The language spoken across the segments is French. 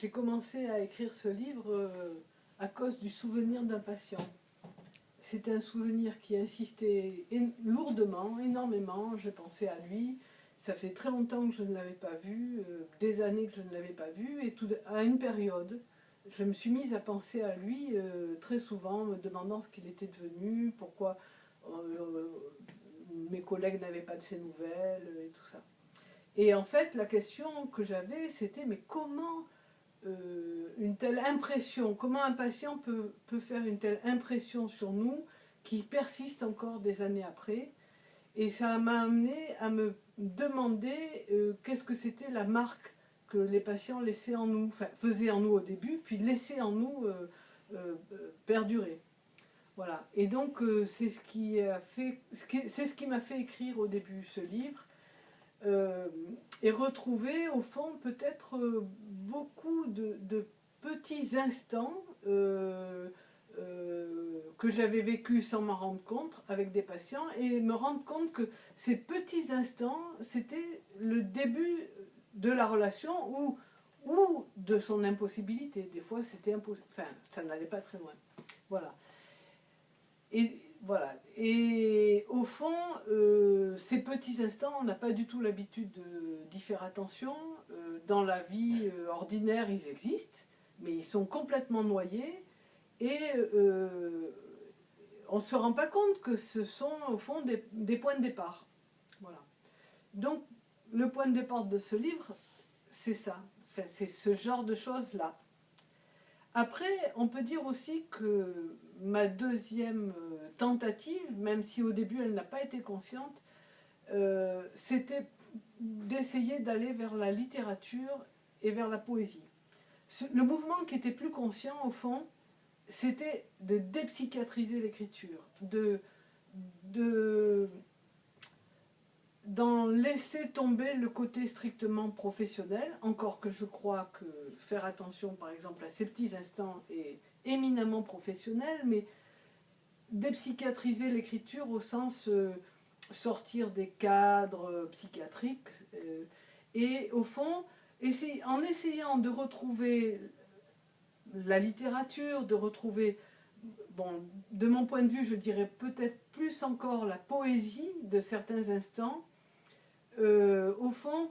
J'ai commencé à écrire ce livre euh, à cause du souvenir d'un patient. C'était un souvenir qui insistait lourdement, énormément. Je pensais à lui. Ça faisait très longtemps que je ne l'avais pas vu, euh, des années que je ne l'avais pas vu, et à une période, je me suis mise à penser à lui euh, très souvent, me demandant ce qu'il était devenu, pourquoi mes collègues n'avaient pas de ses nouvelles, et tout ça. Et en fait, la question que j'avais, c'était mais comment euh, une telle impression, comment un patient peut, peut, faire une telle impression sur nous qui persiste encore des années après? Et ça m'a amené à me demander euh, qu'est-ce que c'était la marque que les patients laissaient en nous, faisaient en nous au début, puis laissaient en nous euh, perdurer. Voilà. Et donc c'est ce qui a fait, ce m'a fait écrire au début ce livre, et retrouver au fond peut-être euh, beaucoup de, petits instants euh, que j'avais vécu sans m'en rendre compte avec des patients et me rendre compte que ces petits instants c'était le début de la relation ou, ou de son impossibilité. Des fois c'était impossible, enfin ça n'allait pas très loin. Voilà. Et voilà. Et au fond, euh, ces petits instants, on n'a pas du tout l'habitude d'y faire attention. Euh, dans la vie euh, ordinaire, ils existent, mais ils sont complètement noyés. Et on ne se rend pas compte que ce sont au fond des, des points de départ. Voilà. Donc, le point de départ de ce livre, c'est ça. c'est ce genre de choses-là. Après, on peut dire aussi que ma deuxième euh, tentative, même si au début elle n'a pas été consciente, euh, c'était d'essayer d'aller vers la littérature et vers la poésie. Le mouvement qui était plus conscient, au fond, c'était de dépsychiatriser l'écriture, de, de d'en laisser tomber le côté strictement professionnel, encore que je crois que faire attention par exemple à ces petits instants est éminemment professionnel, mais dépsychiatriser l'écriture au sens euh, sortir des cadres euh, psychiatriques, euh, et au fond, en essayant de retrouver la littérature, de retrouver, de mon point de vue, je dirais peut-être plus encore la poésie de certains instants, au fond,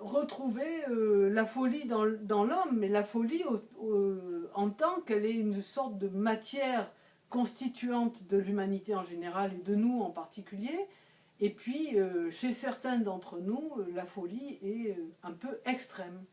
retrouver euh, la folie dans, l'homme, mais la folie en tant qu'elle est une sorte de matière constituante de l'humanité en général et de nous en particulier, et puis chez certains d'entre nous, la folie est un peu extrême.